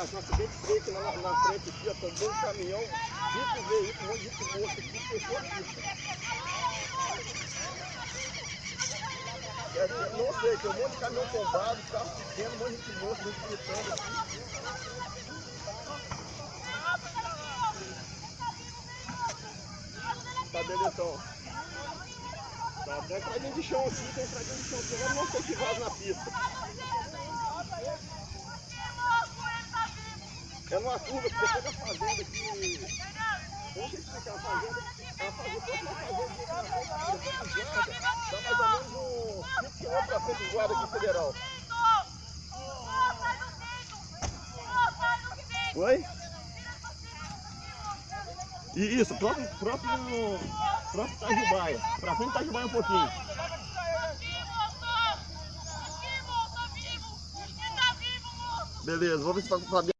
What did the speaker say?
um acidente feio aqui na, na frente aqui, ó, um caminhão, cinco veículos, um monte de gente morto aqui. É, não sei, tem um monte de caminhão tombado, carro pequeno, um monte de gente morto, gente gritando aqui. Tá então. Tá, tem estradinha de chão aqui, tem estradinha de chão aqui, não sei se vaza na pista. É numa curva que depois da fazenda aqui. Eu não sei explicar, a fazenda. A fazenda, toda a fazenda frente, dá mais ou menos uns 5 km pra frente do guarda aqui federal. Oi? E Isso, próprio, próprio, próprio Itajubaia. Pra frente Itajubaia um pouquinho. Beleza, vamos ver se vai saber.